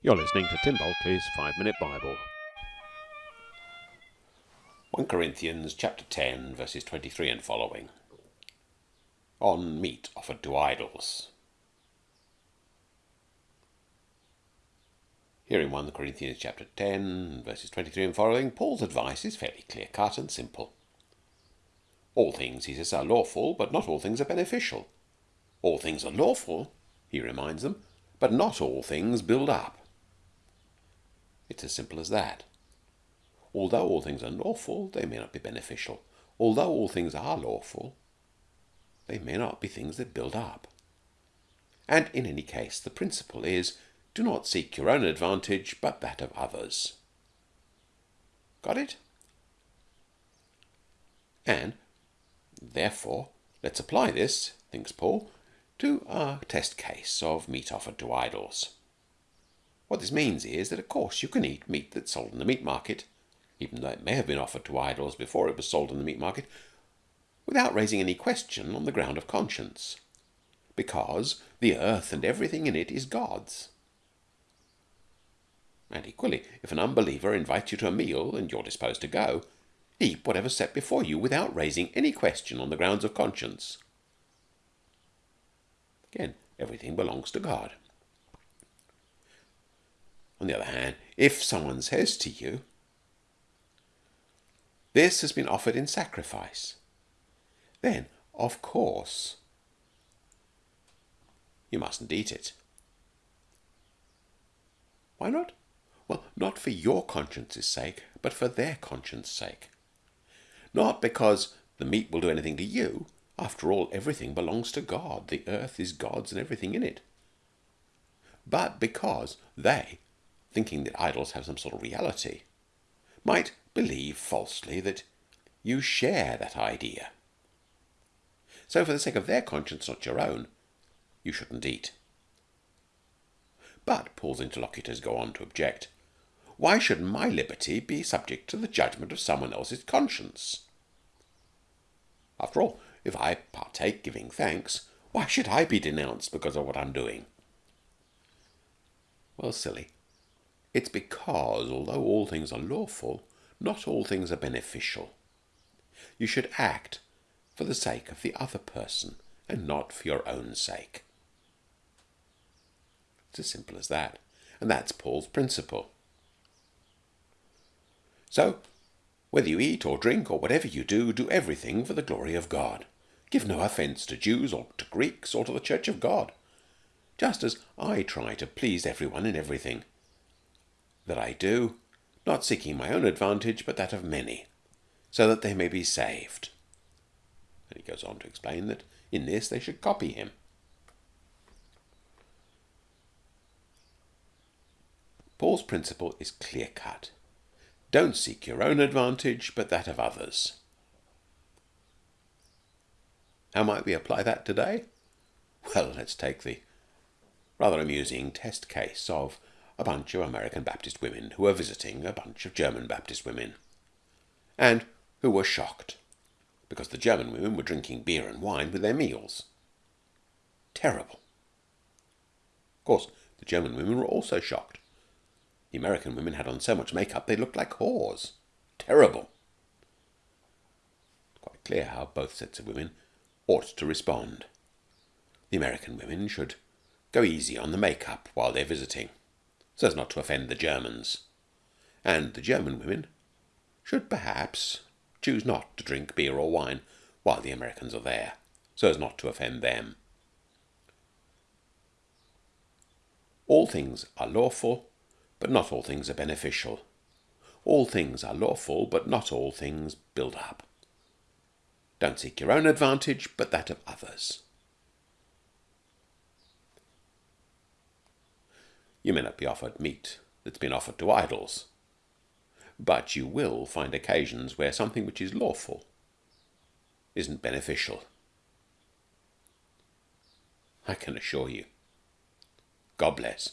You're listening to Tim Bulkeley's Five Minute Bible. 1 Corinthians chapter 10 verses 23 and following. On meat offered to idols. Here in 1 Corinthians chapter 10 verses 23 and following, Paul's advice is fairly clear cut and simple. All things, he says, are lawful, but not all things are beneficial. All things are lawful, he reminds them, but not all things build up. It's as simple as that. Although all things are lawful, they may not be beneficial. Although all things are lawful, they may not be things that build up. And in any case, the principle is do not seek your own advantage, but that of others. Got it? And, therefore, let's apply this, thinks Paul, to our test case of meat offered to idols. What this means is that, of course, you can eat meat that's sold in the meat market, even though it may have been offered to idols before it was sold in the meat market, without raising any question on the ground of conscience, because the earth and everything in it is God's. And equally, if an unbeliever invites you to a meal and you're disposed to go, eat whatever's set before you without raising any question on the grounds of conscience. Again, everything belongs to God. On the other hand, if someone says to you, This has been offered in sacrifice, then, of course, you mustn't eat it. Why not? Well, not for your conscience's sake, but for their conscience's sake. Not because the meat will do anything to you. After all, everything belongs to God. The earth is God's and everything in it. But because they thinking that idols have some sort of reality, might believe falsely that you share that idea. So, for the sake of their conscience, not your own, you shouldn't eat. But Paul's interlocutors go on to object. Why should my liberty be subject to the judgment of someone else's conscience? After all, if I partake giving thanks, why should I be denounced because of what I'm doing? Well, silly. It's because, although all things are lawful, not all things are beneficial. You should act for the sake of the other person and not for your own sake. It's as simple as that. And that's Paul's principle. So, whether you eat or drink or whatever you do, do everything for the glory of God. Give no offence to Jews or to Greeks or to the church of God, just as I try to please everyone in everything that I do, not seeking my own advantage, but that of many, so that they may be saved. And he goes on to explain that in this they should copy him. Paul's principle is clear cut. Don't seek your own advantage, but that of others. How might we apply that today? Well, let's take the rather amusing test case of a bunch of American Baptist women who were visiting a bunch of German Baptist women, and who were shocked because the German women were drinking beer and wine with their meals. Terrible. Of course, the German women were also shocked. The American women had on so much makeup they looked like whores. Terrible. Quite clear how both sets of women ought to respond. The American women should go easy on the makeup while they're visiting so as not to offend the Germans. And the German women should perhaps choose not to drink beer or wine while the Americans are there, so as not to offend them. All things are lawful, but not all things are beneficial. All things are lawful, but not all things build up. Don't seek your own advantage, but that of others. You may not be offered meat that's been offered to idols, but you will find occasions where something which is lawful isn't beneficial. I can assure you. God bless.